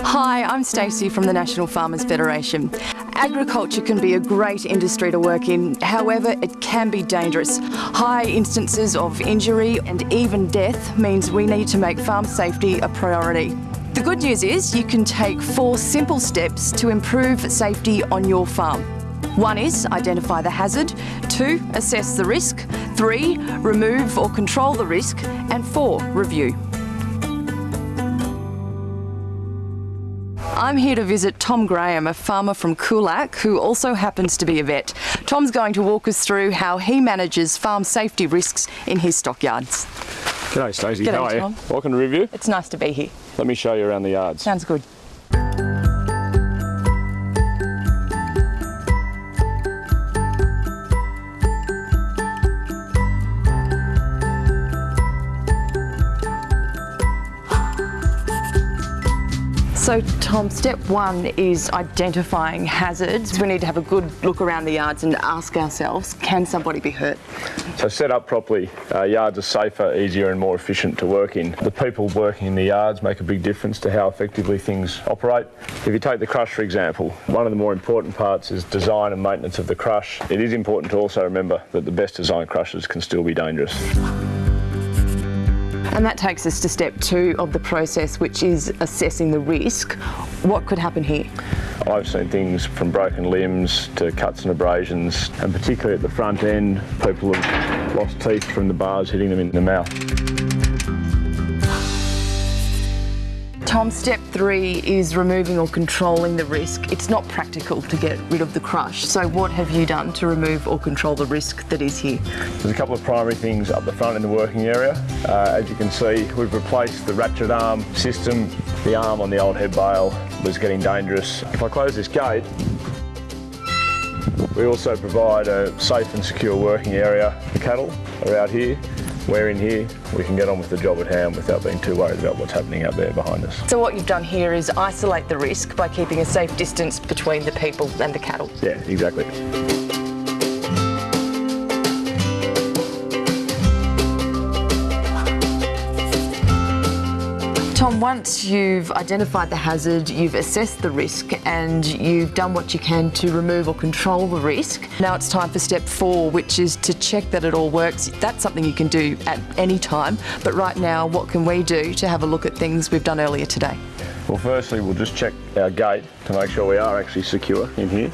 Hi, I'm Stacey from the National Farmers Federation. Agriculture can be a great industry to work in, however, it can be dangerous. High instances of injury and even death means we need to make farm safety a priority. The good news is you can take four simple steps to improve safety on your farm. One is identify the hazard, two, assess the risk, three, remove or control the risk, and four, review. I'm here to visit Tom Graham, a farmer from Coolac, who also happens to be a vet. Tom's going to walk us through how he manages farm safety risks in his stockyards. G'day Stacey, G'day, how are Tom. you? Welcome to Review. It's nice to be here. Let me show you around the yards. Sounds good. So Tom, step one is identifying hazards. We need to have a good look around the yards and ask ourselves, can somebody be hurt? So set up properly, uh, yards are safer, easier and more efficient to work in. The people working in the yards make a big difference to how effectively things operate. If you take the crush for example, one of the more important parts is design and maintenance of the crush. It is important to also remember that the best designed crushes can still be dangerous. And that takes us to step two of the process, which is assessing the risk. What could happen here? I've seen things from broken limbs to cuts and abrasions, and particularly at the front end, people have lost teeth from the bars hitting them in the mouth. Tom, step three is removing or controlling the risk. It's not practical to get rid of the crush. So what have you done to remove or control the risk that is here? There's a couple of primary things up the front in the working area. Uh, as you can see, we've replaced the ratchet arm system. The arm on the old head bale was getting dangerous. If I close this gate, we also provide a safe and secure working area for cattle are out here. We're in here, we can get on with the job at hand without being too worried about what's happening out there behind us. So what you've done here is isolate the risk by keeping a safe distance between the people and the cattle. Yeah, exactly. Tom, once you've identified the hazard, you've assessed the risk and you've done what you can to remove or control the risk, now it's time for step four, which is to check that it all works. That's something you can do at any time, but right now, what can we do to have a look at things we've done earlier today? Well, firstly, we'll just check our gate to make sure we are actually secure in here.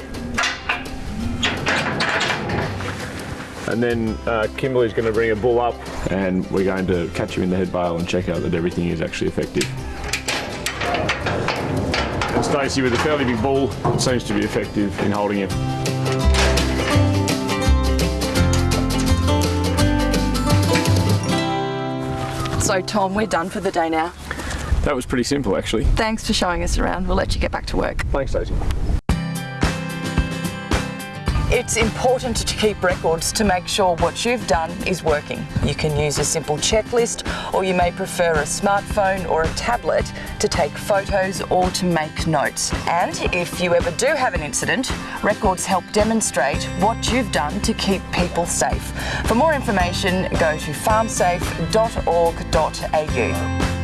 And then uh, Kimberly's going to bring a bull up and we're going to catch him in the head bale and check out that everything is actually effective. And Stacey, with a fairly big bull, seems to be effective in holding him. So Tom, we're done for the day now. That was pretty simple, actually. Thanks for showing us around. We'll let you get back to work. Thanks, Stacey. It's important to keep records to make sure what you've done is working. You can use a simple checklist or you may prefer a smartphone or a tablet to take photos or to make notes. And if you ever do have an incident, records help demonstrate what you've done to keep people safe. For more information, go to farmsafe.org.au.